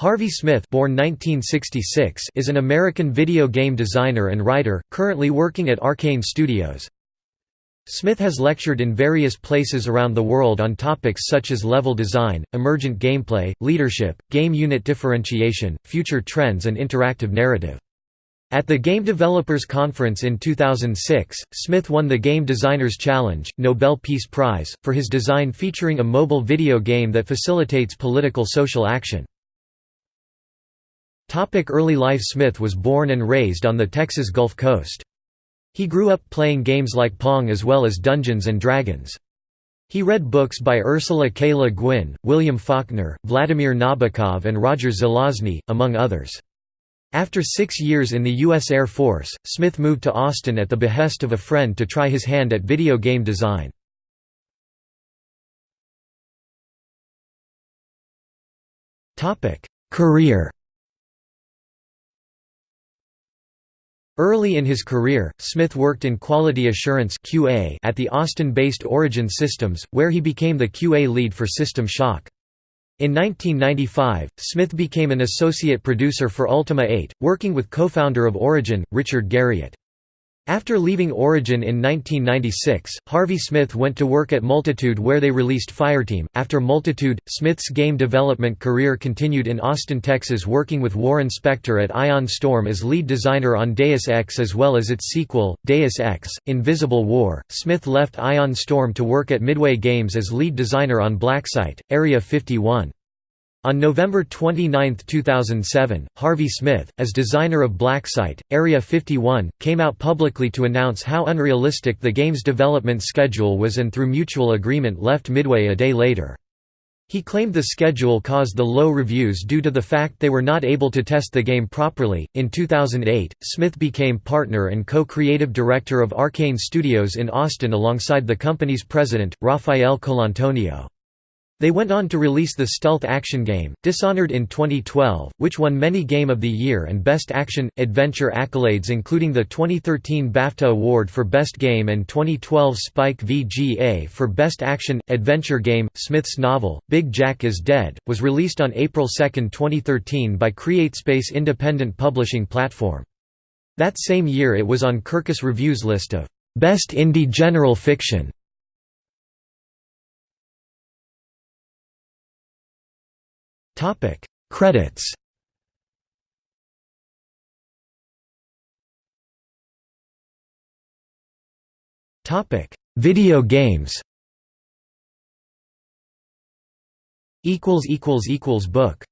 Harvey Smith born 1966 is an American video game designer and writer, currently working at Arkane Studios. Smith has lectured in various places around the world on topics such as level design, emergent gameplay, leadership, game unit differentiation, future trends and interactive narrative. At the Game Developers Conference in 2006, Smith won the Game Designers Challenge, Nobel Peace Prize, for his design featuring a mobile video game that facilitates political social action. Early life Smith was born and raised on the Texas Gulf Coast. He grew up playing games like Pong as well as Dungeons & Dragons. He read books by Ursula K. Le Guin, William Faulkner, Vladimir Nabokov and Roger Zelazny, among others. After six years in the U.S. Air Force, Smith moved to Austin at the behest of a friend to try his hand at video game design. Career Early in his career, Smith worked in quality assurance QA at the Austin-based Origin Systems, where he became the QA lead for System Shock. In 1995, Smith became an associate producer for Ultima 8, working with co-founder of Origin, Richard Garriott. After leaving Origin in 1996, Harvey Smith went to work at Multitude where they released Fireteam. After Multitude, Smith's game development career continued in Austin, Texas, working with Warren Spector at Ion Storm as lead designer on Deus Ex as well as its sequel, Deus Ex Invisible War. Smith left Ion Storm to work at Midway Games as lead designer on Blacksite, Area 51. On November 29, 2007, Harvey Smith, as designer of Blacksite, Area 51, came out publicly to announce how unrealistic the game's development schedule was and through mutual agreement left Midway a day later. He claimed the schedule caused the low reviews due to the fact they were not able to test the game properly. In 2008, Smith became partner and co creative director of Arkane Studios in Austin alongside the company's president, Rafael Colantonio. They went on to release the stealth action game, Dishonored in 2012, which won many Game of the Year and Best Action Adventure accolades, including the 2013 BAFTA Award for Best Game and 2012 Spike VGA for Best Action Adventure Game. Smith's novel, Big Jack is Dead, was released on April 2, 2013 by CreateSpace independent publishing platform. That same year it was on Kirkus Review's list of Best Indie General Fiction. Topic. Credits. Topic. Video games. Equals equals equals book